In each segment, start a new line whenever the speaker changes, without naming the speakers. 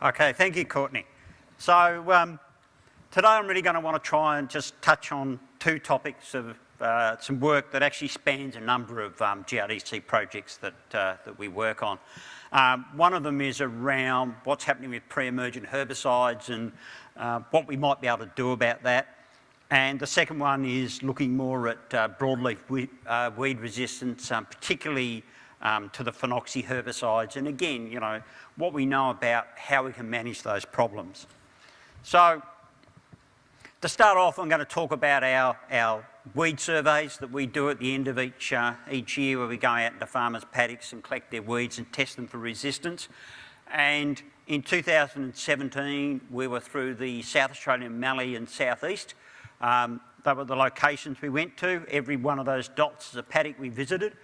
Okay, thank you, Courtney. So um, today I'm really going to want to try and just touch on two topics of uh, some work that actually spans a number of um, GRDC projects that, uh, that we work on. Um, one of them is around what's happening with pre-emergent herbicides and uh, what we might be able to do about that. And the second one is looking more at uh, broadleaf weed, uh, weed resistance, um, particularly um, to the phenoxy herbicides. And again, you know, what we know about how we can manage those problems. So to start off, I'm going to talk about our, our weed surveys that we do at the end of each, uh, each year where we go out into farmers' paddocks and collect their weeds and test them for resistance. And in 2017, we were through the South Australian Mallee and South East um, they were the locations we went to. Every one of those dots is a paddock we visited.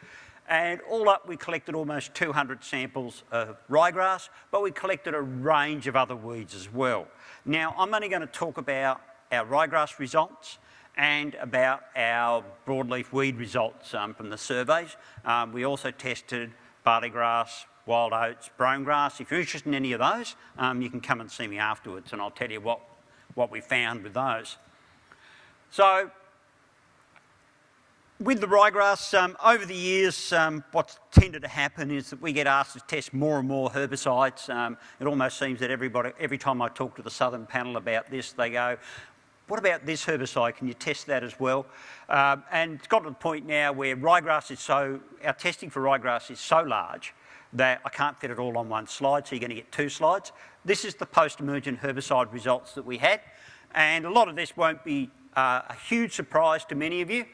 And all up, we collected almost 200 samples of ryegrass, but we collected a range of other weeds as well. Now, I'm only going to talk about our ryegrass results and about our broadleaf weed results um, from the surveys. Um, we also tested barley grass, wild oats, brome grass. If you're interested in any of those, um, you can come and see me afterwards and I'll tell you what, what we found with those. So with the ryegrass, um, over the years, um, what's tended to happen is that we get asked to test more and more herbicides. Um, it almost seems that everybody, every time I talk to the Southern panel about this, they go, what about this herbicide? Can you test that as well? Um, and it's got to the point now where ryegrass is so, our testing for ryegrass is so large that I can't fit it all on one slide, so you're going to get two slides. This is the post-emergent herbicide results that we had. And a lot of this won't be uh, a huge surprise to many of you.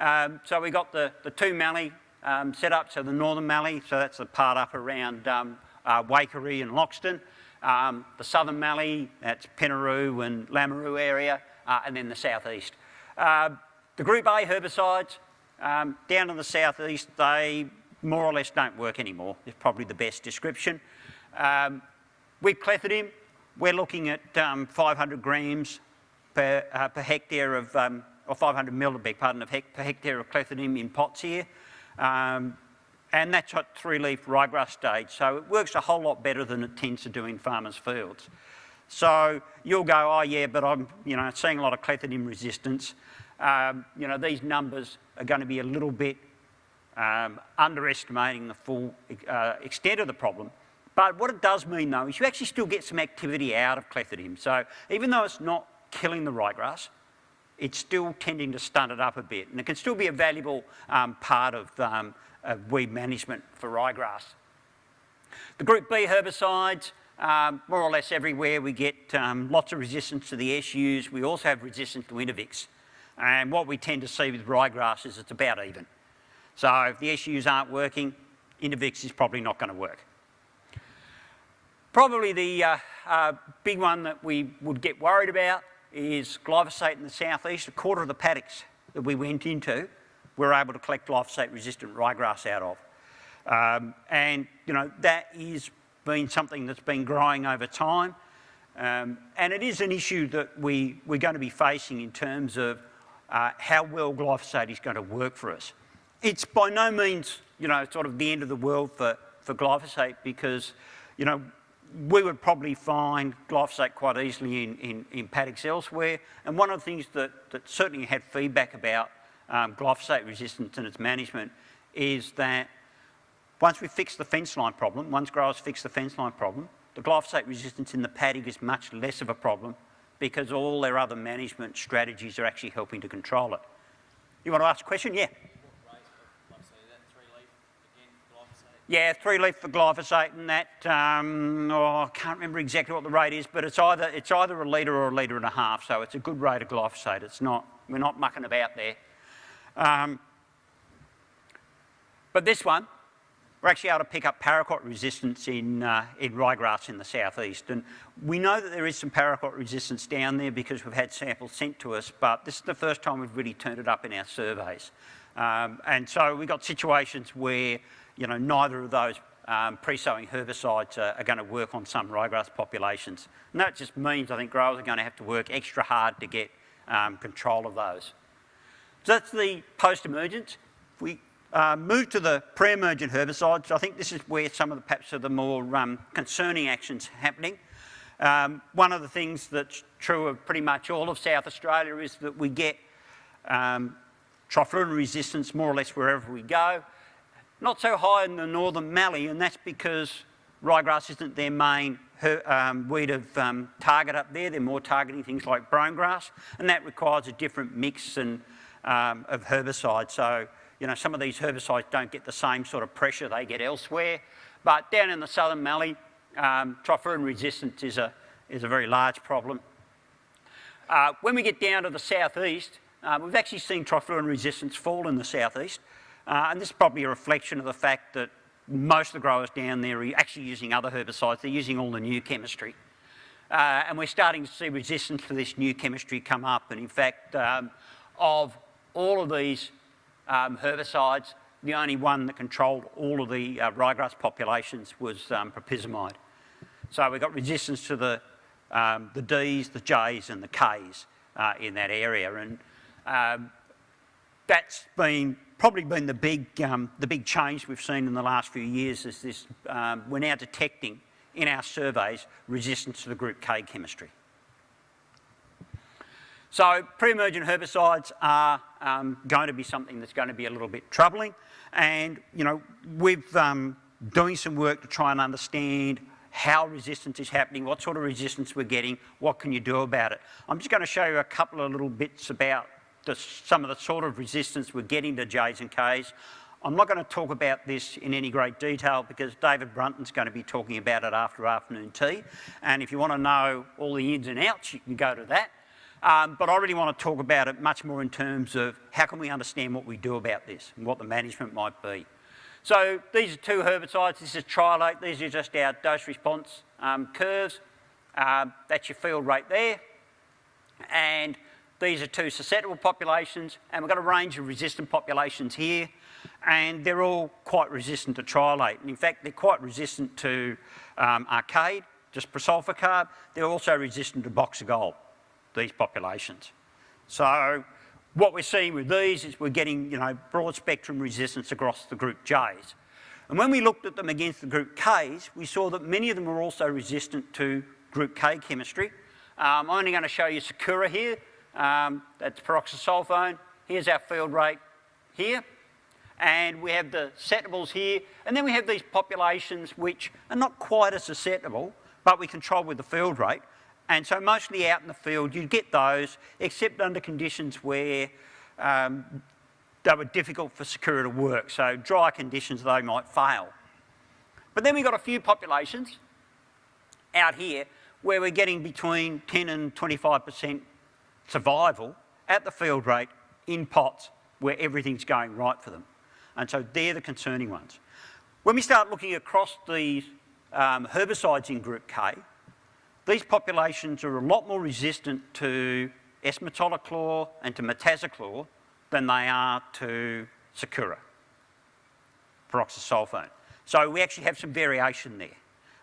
Um, so we got the, the two mallee um, set up, so the northern mallee, so that's the part up around um, uh, and Loxton. Um, the southern mallee, that's Pinnaroo and Lameroo area, uh, and then the southeast. Uh, the Group A herbicides, um, down in the southeast, they more or less don't work anymore, is probably the best description. Um, with clethodim, we're looking at 500 grams per, uh, per hectare of, or 500 mil, beg pardon, of hec per hectare of clethodim in pots here. Um, and that's at three-leaf ryegrass stage. So it works a whole lot better than it tends to do in farmers' fields. So you'll go, oh yeah, but I'm you know, seeing a lot of clethodim resistance. Um, you know, these numbers are going to be a little bit um, underestimating the full uh, extent of the problem. But what it does mean though is you actually still get some activity out of clethodim. So even though it's not killing the ryegrass, it's still tending to stunt it up a bit. And it can still be a valuable um, part of, um, of, weed management for ryegrass. The group B herbicides, um, more or less everywhere we get um, lots of resistance to the SUs. We also have resistance to Intervix. And what we tend to see with ryegrass is it's about even. So if the SUs aren't working, Intervix is probably not going to work. Probably the uh, uh, big one that we would get worried about is glyphosate in the southeast. A quarter of the paddocks that we went into, we were able to collect glyphosate-resistant ryegrass out of. Um, and, you know, that is been something that's been growing over time. Um, and it is an issue that we, we're going to be facing in terms of uh, how well glyphosate is going to work for us. It's by no means, you know, sort of the end of the world for, for glyphosate because, you know, we would probably find glyphosate quite easily in, in, in, paddocks elsewhere. And one of the things that, that certainly had feedback about um, glyphosate resistance and its management is that once we fix the fence line problem, once growers fix the fence line problem, the glyphosate resistance in the paddock is much less of a problem because all their other management strategies are actually helping to control it. You want to ask a question? Yeah. Yeah, three leaf for glyphosate and that, um, oh, I can't remember exactly what the rate is, but it's either, it's either a litre or a litre and a half, so it's a good rate of glyphosate. It's not, we're not mucking about there. Um, but this one, we're actually able to pick up paraquat resistance in, uh, in ryegrass in the southeast. And we know that there is some paraquat resistance down there because we've had samples sent to us, but this is the first time we've really turned it up in our surveys. Um, and so we've got situations where you know, neither of those um, pre-sowing herbicides are, going to work on some ryegrass populations. And that just means I think growers are going to have to work extra hard to get um, control of those. So that's the post-emergence. If we Uh, move to the pre-emergent herbicides. I think this is where some of the perhaps of the more um, concerning actions happening. Um, one of the things that's true of pretty much all of South Australia is that we get um, resistance more or less wherever we go. Not so high in the northern Mallee, and that's because ryegrass isn't their main her, um, weed of um, target up there. They're more targeting things like brome grass, and that requires a different mix and, um, of herbicides. So you know, some of these herbicides don't get the same sort of pressure they get elsewhere. But down in the southern Mallee, um, trifluralin resistance is a, is a very large problem. Uh, when we get down to the southeast, uh, we've actually seen trifluralin resistance fall in the southeast. Uh, and this is probably a reflection of the fact that most of the growers down there are actually using other herbicides. They're using all the new chemistry. Uh, and we're starting to see resistance to this new chemistry come up. And in fact, um, of all of these um, herbicides. The only one that controlled all of the uh, ryegrass populations was um, propyzamide. So we've got resistance to the, um, the Ds, the Js and the Ks uh, in that area. And um, that's been probably been the big, um, the big change we've seen in the last few years is this, um, we're now detecting in our surveys resistance to the group K chemistry. So pre-emergent herbicides are um, going to be something that's going to be a little bit troubling. And, you know, we've um, doing some work to try and understand how resistance is happening, what sort of resistance we're getting, what can you do about it. I'm just going to show you a couple of little bits about the, some of the sort of resistance we're getting to J's and K's. I'm not going to talk about this in any great detail because David Brunton's going to be talking about it after afternoon tea. And if you want to know all the ins and outs, you can go to that. Um, but I really want to talk about it much more in terms of how can we understand what we do about this and what the management might be. So these are two herbicides. This is triallate. These are just our dose response um, curves. Um, that's your field rate there. And these are two susceptible populations. And we've got a range of resistant populations here. And they're all quite resistant to triallate. And in fact, they're quite resistant to um, arcade, just prosulfocarb. They're also resistant to Boxer Gold these populations. So what we're seeing with these is we're getting, you know, broad spectrum resistance across the group Js. And when we looked at them against the group Ks, we saw that many of them are also resistant to group K chemistry. Um, I'm only going to show you Sakura here. Um, that's pyroxasulfone. Here's our field rate here. And we have the susceptibles here. And then we have these populations which are not quite as susceptible, but we control with the field rate. And so mostly out in the field, you get those, except under conditions where um, they were difficult for Sakura to work. So dry conditions, they might fail. But then we've got a few populations out here where we're getting between 10 and 25% survival at the field rate in pots where everything's going right for them. And so they're the concerning ones. When we start looking across these um, herbicides in group K, these populations are a lot more resistant to S-metolachlor and to metazachlor than they are to Sakura, pyroxasulfone. So we actually have some variation there.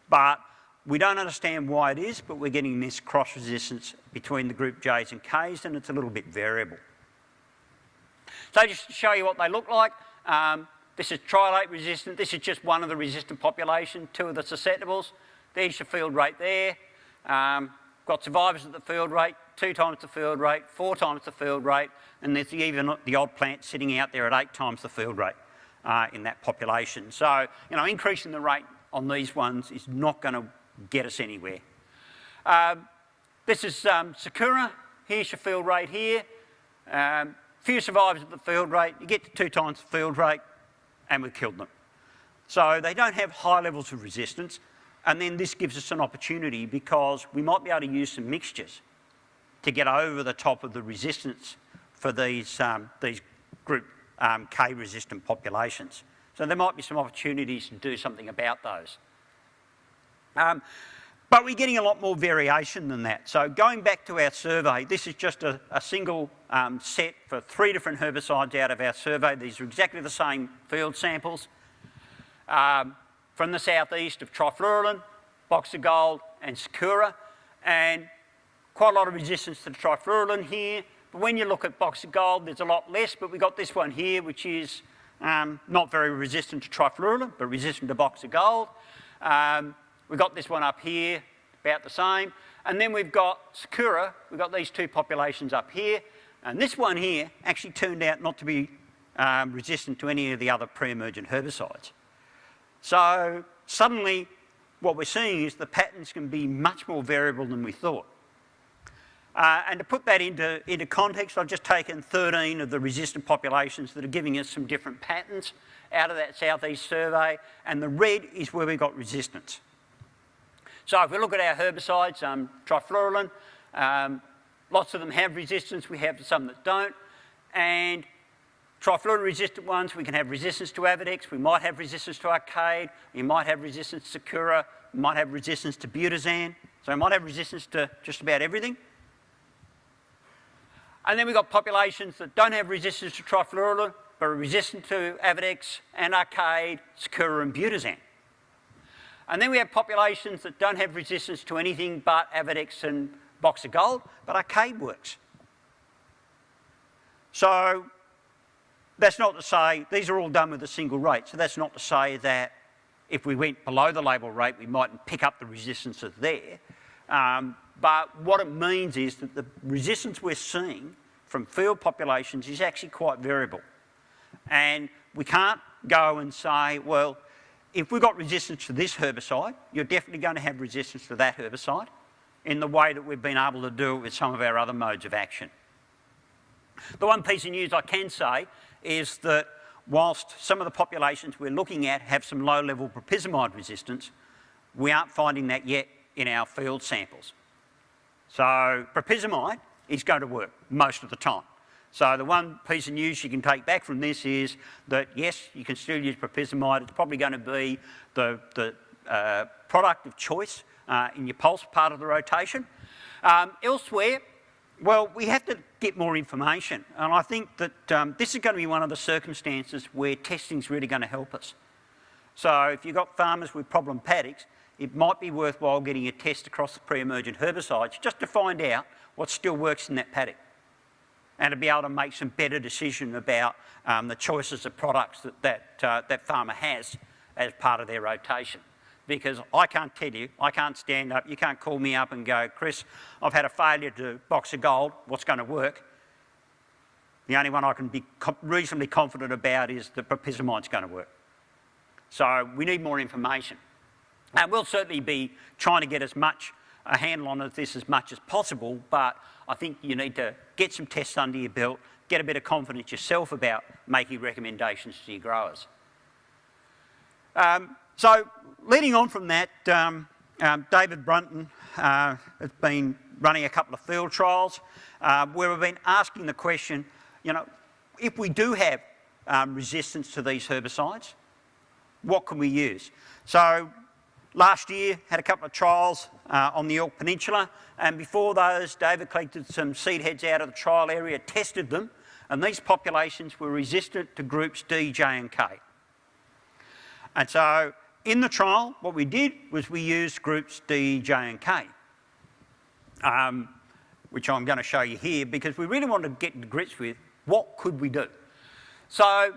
But we don't understand why it is, but we're getting this cross-resistance between the group Js and Ks, and it's a little bit variable. So just to show you what they look like, um, this is triallate resistant. This is just one of the resistant population, two of the susceptibles. There's your field rate there. Um, got survivors at the field rate, two times the field rate, four times the field rate, and there's even the odd plant sitting out there at eight times the field rate uh, in that population. So, you know, increasing the rate on these ones is not going to get us anywhere. Um, this is um, Sakura. Here's your field rate here. Um, few survivors at the field rate. You get to two times the field rate, and we've killed them. So they don't have high levels of resistance. And then this gives us an opportunity because we might be able to use some mixtures to get over the top of the resistance for these, um, these group um, K resistant populations. So there might be some opportunities to do something about those. Um, but we're getting a lot more variation than that. So going back to our survey, this is just a, a single um, set for three different herbicides out of our survey. These are exactly the same field samples. Um, from the southeast of trifluralin, Boxer Gold and sakura, and quite a lot of resistance to trifluralin here. But when you look at Boxer Gold, there's a lot less, but we've got this one here, which is um, not very resistant to trifluralin, but resistant to Boxer Gold. Um, we've got this one up here, about the same. And then we've got Sakura, we've got these two populations up here. And this one here actually turned out not to be um, resistant to any of the other pre-emergent herbicides. So suddenly what we're seeing is the patterns can be much more variable than we thought. Uh, and to put that into, into context, I've just taken 13 of the resistant populations that are giving us some different patterns out of that southeast survey, and the red is where we got resistance. So if we look at our herbicides, um, trifluralin, um, lots of them have resistance, we have some that don't, and trifluralin resistant ones, we can have resistance to Avadex, we might have resistance to Arcade, we might have resistance to Sakura, we might have resistance to Butisan, so we might have resistance to just about everything. And then we've got populations that don't have resistance to trifluralin, but are resistant to Avidex and Arcade, Sakura and Butisan. And then we have populations that don't have resistance to anything but Avadex and Boxer Gold, but Arcade works. So that's not to say, these are all done with a single rate, so that's not to say that if we went below the label rate, we mightn't pick up the resistances there. Um, but what it means is that the resistance we're seeing from field populations is actually quite variable. And we can't go and say, well, if we've got resistance to this herbicide, you're definitely going to have resistance to that herbicide in the way that we've been able to do it with some of our other modes of action. The one piece of news I can say is that whilst some of the populations we're looking at have some low-level propyzamide resistance, we aren't finding that yet in our field samples. So propyzamide is going to work most of the time. So the one piece of news you can take back from this is that yes, you can still use propyzamide. It's probably going to be the, the uh, product of choice uh, in your pulse part of the rotation. Um, elsewhere, well, we have to get more information. And I think that um, this is going to be one of the circumstances where testing is really going to help us. So if you've got farmers with problem paddocks, it might be worthwhile getting a test across the pre-emergent herbicides just to find out what still works in that paddock and to be able to make some better decision about um, the choices of products that that, uh, that farmer has as part of their rotation. Because I can't tell you, I can't stand up, you can't call me up and go, Chris, I've had a failure to Boxer Gold, what's going to work? The only one I can be reasonably confident about is that propyzamide's going to work. So we need more information. And we'll certainly be trying to get as much a handle on this as much as possible, but I think you need to get some tests under your belt, get a bit of confidence yourself about making recommendations to your growers. Um, so leading on from that, um, um, David Brunton uh, has been running a couple of field trials uh, where we've been asking the question, you know, if we do have um, resistance to these herbicides, what can we use? So Last year, had a couple of trials uh, on the Yorke Peninsula, and before those, David collected some seed heads out of the trial area, tested them, and these populations were resistant to groups D, J and K. And so in the trial, what we did was we used groups D, J and K, um, which I'm going to show you here because we really wanted to get to grips with what could we do. So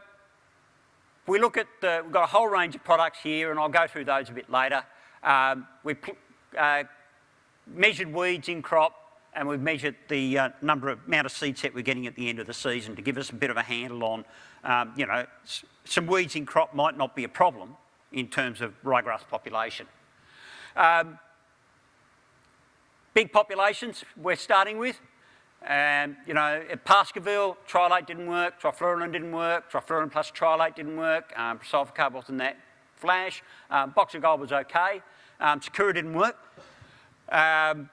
we look at the, we've got a whole range of products here, and I'll go through those a bit later. Um, we uh, measured weeds in crop, and we've measured the uh, number of amount of seed set we're getting at the end of the season to give us a bit of a handle on, um, you know, some weeds in crop might not be a problem in terms of ryegrass population. Um, big populations we're starting with, and, you know, at Baskerville, triallate didn't work, trifluralin didn't work, trifluralin plus triallate didn't work, um, sulfocarb wasn't that flash, um, Boxer Gold was okay, um, didn't work. Um,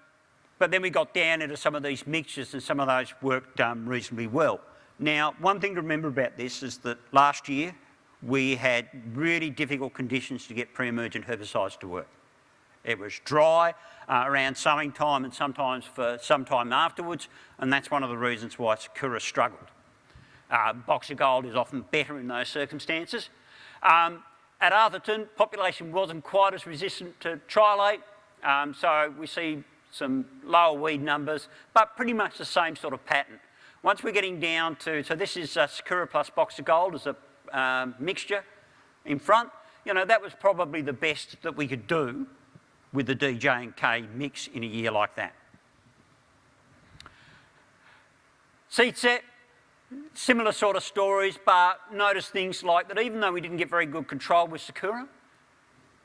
but then we got down into some of these mixtures and some of those worked um, reasonably well. Now, one thing to remember about this is that last year we had really difficult conditions to get pre-emergent herbicides to work. It was dry uh, around sowing time and sometimes for some time afterwards, and that's one of the reasons why Sakura struggled. Uh, Boxer Gold is often better in those circumstances. Um, at Arthurton, population wasn't quite as resistant to triallate, um, so we see some lower weed numbers, but pretty much the same sort of pattern. Once we're getting down to, so this is uh, Sakura plus Boxer Gold as a um, mixture in front, you know, that was probably the best that we could do with the DJ and K mix in a year like that. Seed set, similar sort of stories, but notice things like that even though we didn't get very good control with Sakura,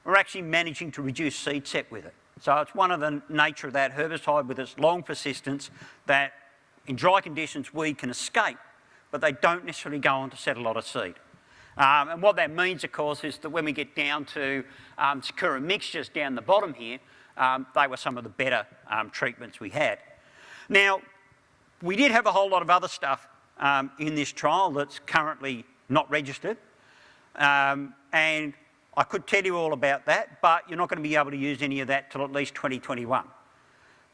we're actually managing to reduce seed set with it. So it's one of the nature of that herbicide with its long persistence that in dry conditions we can escape, but they don't necessarily go on to set a lot of seed. Um, and what that means, of course, is that when we get down to um, Sakura mixtures down the bottom here, um, they were some of the better um, treatments we had. Now, we did have a whole lot of other stuff um, in this trial that's currently not registered. Um, and I could tell you all about that, but you're not going to be able to use any of that till at least 2021.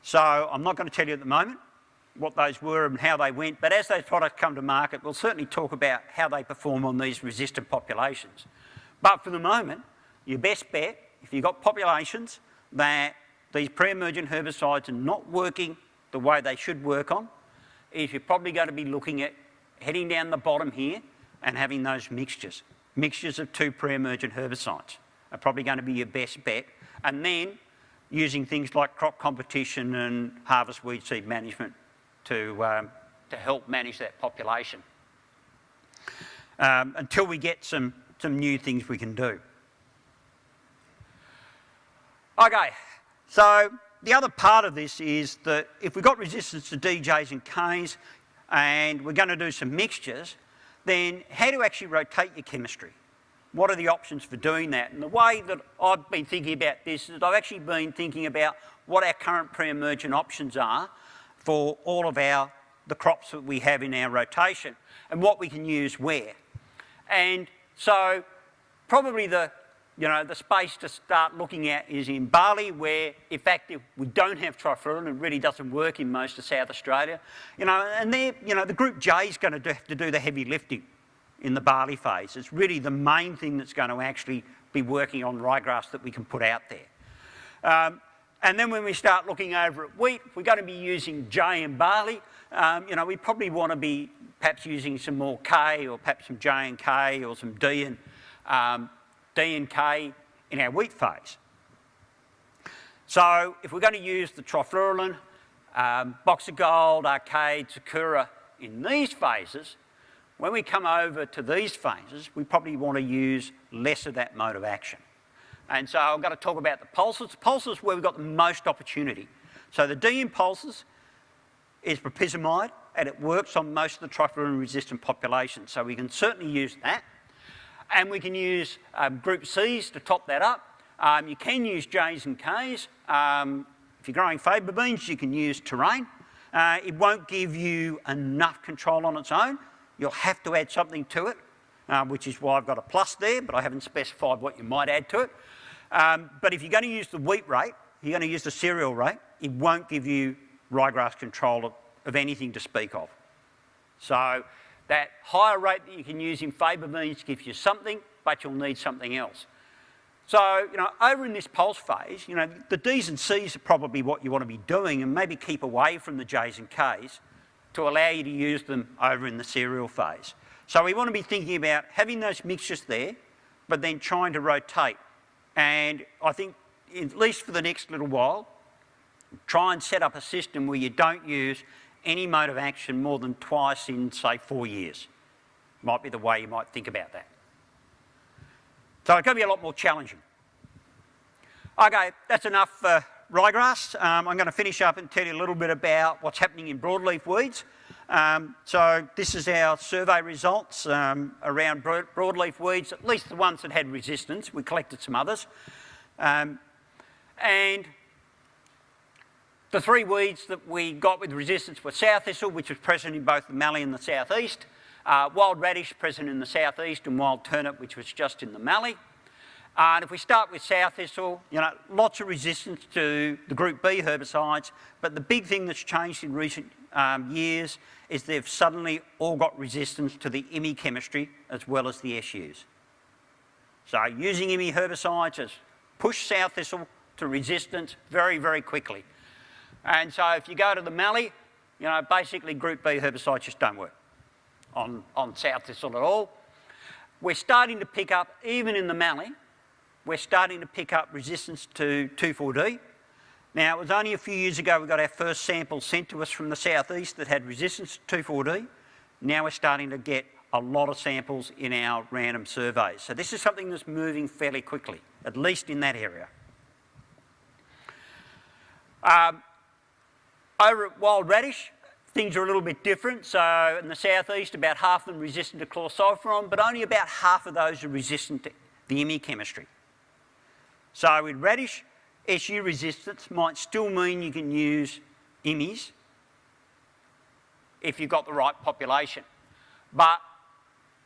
So I'm not going to tell you at the moment what those were and how they went, but as those products come to market, we'll certainly talk about how they perform on these resistant populations. But for the moment, your best bet, if you've got populations that these pre-emergent herbicides are not working the way they should work on, is you're probably going to be looking at heading down the bottom here and having those mixtures. Mixtures of two pre-emergent herbicides are probably going to be your best bet. And then using things like crop competition and harvest weed seed management to, um, to help manage that population um, until we get some, some new things we can do. Okay, so the other part of this is that if we've got resistance to DJs and Ks and we're going to do some mixtures, then how to actually rotate your chemistry? What are the options for doing that? And the way that I've been thinking about this is I've actually been thinking about what our current pre-emergent options are for all of our the crops that we have in our rotation and what we can use where. And so probably the you know, the space to start looking at is in barley, where in fact we don't have trifluralin, it really doesn't work in most of South Australia. You know, and there, you know, the group J is going to have to do the heavy lifting in the barley phase. It's really the main thing that's going to actually be working on ryegrass that we can put out there. Um, and then when we start looking over at wheat, we're going to be using J and barley. Um, you know, we probably want to be perhaps using some more K or perhaps some J and K or some D and um, D and K in our wheat phase. So if we're going to use the trifluralin, um, Boxer Gold, Arcade, Sakura in these phases, when we come over to these phases, we probably want to use less of that mode of action. And so I'm going to talk about the pulses. Pulses where we've got the most opportunity. So the D pulses is propyzamide, and it works on most of the trifluralin resistant population. So we can certainly use that. And we can use um, group Cs to top that up. Um, you can use Js and Ks. Um, if you're growing faba beans, you can use terrain. Uh, it won't give you enough control on its own. You'll have to add something to it, uh, which is why I've got a plus there, but I haven't specified what you might add to it. Um, but if you're going to use the wheat rate, you're going to use the cereal rate, it won't give you ryegrass control of, of anything to speak of. So that higher rate that you can use in faba means gives you something, but you'll need something else. So, you know, over in this pulse phase, you know, the Ds and Cs are probably what you want to be doing and maybe keep away from the Js and Ks to allow you to use them over in the cereal phase. So we want to be thinking about having those mixtures there, but then trying to rotate. And I think, at least for the next little while, try and set up a system where you don't use any mode of action more than twice in, say, four years. Might be the way you might think about that. So it's going to be a lot more challenging. Okay, that's enough for ryegrass. Um, I'm going to finish up and tell you a little bit about what's happening in broadleaf weeds. Um, so this is our survey results um, around broadleaf weeds, at least the ones that had resistance. We collected some others. Um, and the three weeds that we got with resistance were sow thistle, which was present in both the mallee and the southeast, uh, wild radish present in the southeast, and wild turnip, which was just in the mallee. Uh, and if we start with sow thistle, you know, lots of resistance to the group B herbicides, but the big thing that's changed in recent um, years is they've suddenly all got resistance to the IMI chemistry as well as the SUs. So using IMI herbicides has pushed sow thistle to resistance very, very quickly. And so if you go to the mallee, you know, basically group B herbicides just don't work on, on sow thistle at all. we're starting to pick up, even in the mallee, we're starting to pick up resistance to 2,4-D. Now, it was only a few years ago we got our first sample sent to us from the southeast that had resistance to 2,4-D. Now we're starting to get a lot of samples in our random surveys. So this is something that's moving fairly quickly, at least in that area. Um, over at Wild Radish, things are a little bit different. So in the southeast, about half of them resistant to chlorsulfuron, but only about half of those are resistant to the IMI chemistry. So with radish, SU resistance might still mean you can use IMIs if you've got the right population. But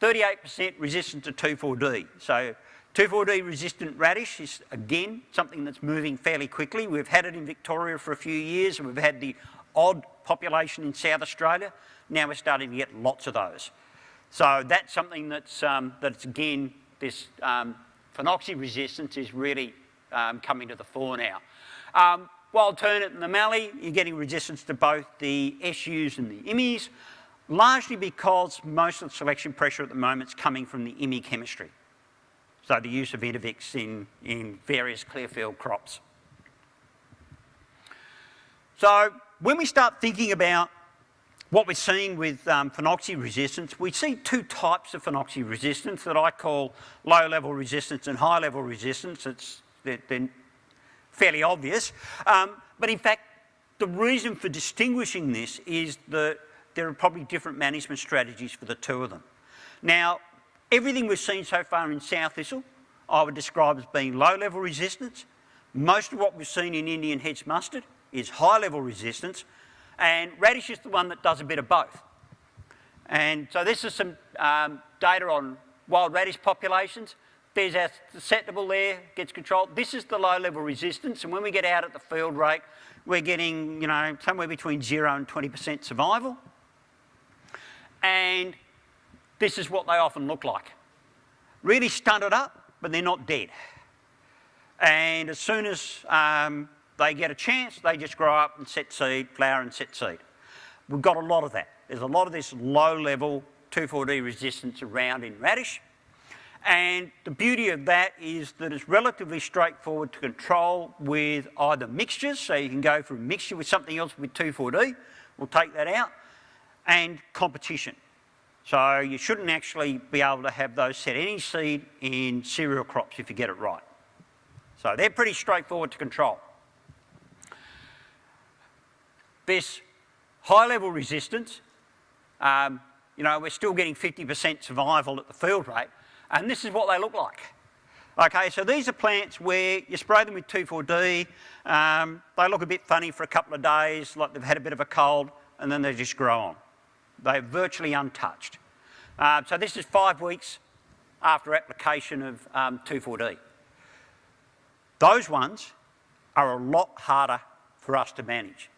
38% resistant to 2,4-D. So 2,4-D resistant radish is again something that's moving fairly quickly. We've had it in Victoria for a few years and we've had the odd population in South Australia. Now we're starting to get lots of those. So that's something that's, um, that's again, this um, phenoxy resistance is really um, coming to the fore now. Um, wild turnip and the mallee, you're getting resistance to both the SUs and the IMIs largely because most of the selection pressure at the moment is coming from the IMI chemistry. So the use of Intervix in, in various clearfield crops. So when we start thinking about what we're seeing with um, phenoxy resistance, we see two types of phenoxy resistance that I call low-level resistance and high-level resistance. It's, they're, they're fairly obvious. Um, but in fact, the reason for distinguishing this is that there are probably different management strategies for the two of them. Now, everything we've seen so far in sow thistle, I would describe as being low-level resistance. Most of what we've seen in Indian hedge mustard is high-level resistance, and radish is the one that does a bit of both. And so this is some um, data on wild radish populations. There's our susceptible there, gets controlled. This is the low-level resistance, and when we get out at the field rate, we're getting, you know, somewhere between zero and 20% survival. And this is what they often look like. Really stunted up, but they're not dead. And as soon as um, they get a chance, they just grow up and set seed, flower and set seed. We've got a lot of that. There's a lot of this low-level 2,4-D resistance around in radish. And the beauty of that is that it's relatively straightforward to control with either mixtures, so you can go for a mixture with something else with 2,4-D, we'll take that out, and competition. So you shouldn't actually be able to have those set any seed in cereal crops if you get it right. So they're pretty straightforward to control. This high level resistance, um, you know, we're still getting 50% survival at the field rate, and this is what they look like. Okay, so these are plants where you spray them with 2,4-D, um, they look a bit funny for a couple of days, like they've had a bit of a cold, and then they just grow on. They're virtually untouched. Uh, so this is five weeks after application of um, 2,4-D. Those ones are a lot harder for us to manage.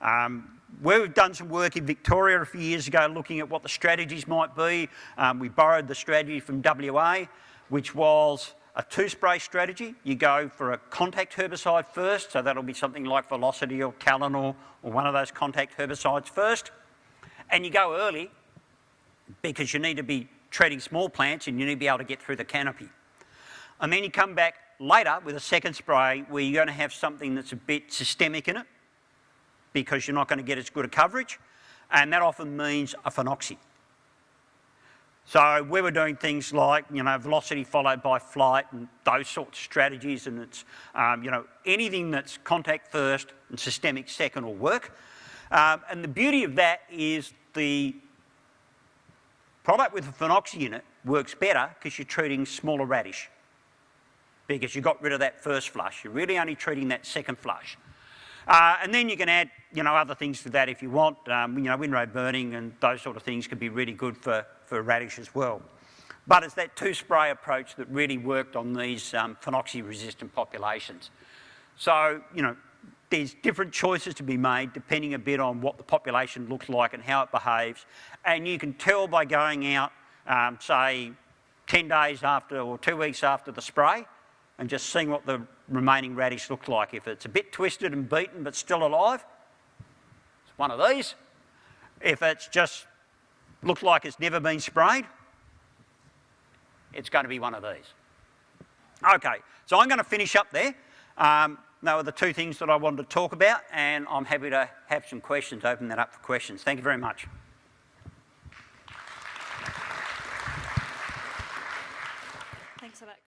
Um, we've done some work in Victoria a few years ago looking at what the strategies might be. Um, we borrowed the strategy from WA, which was a two-spray strategy. You go for a contact herbicide first, so that'll be something like Velocity or Talinor or one of those contact herbicides first. And you go early because you need to be treating small plants and you need to be able to get through the canopy. And then you come back later with a second spray where you're going to have something that's a bit systemic in it because you're not going to get as good a coverage and that often means a phenoxy. So we were doing things like, you know, velocity followed by flight and those sorts of strategies and it's, um, you know, anything that's contact first and systemic second will work. Um, and the beauty of that is the product with a phenoxy in it works better because you're treating smaller radish because you got rid of that first flush. You're really only treating that second flush. Uh, and then you can add, you know, other things to that if you want. Um, you know, windrow burning and those sort of things can be really good for, for radish as well. But it's that two-spray approach that really worked on these um, phenoxy-resistant populations. So, you know, there's different choices to be made depending a bit on what the population looks like and how it behaves. And you can tell by going out, um, say, 10 days after or two weeks after the spray and just seeing what the remaining radish looks like. If it's a bit twisted and beaten but still alive, it's one of these. If it's just looks like it's never been sprayed, it's going to be one of these. Okay, so I'm going to finish up there. Um, were the two things that I wanted to talk about, and I'm happy to have some questions, open that up for questions. Thank you very much.
Thanks that.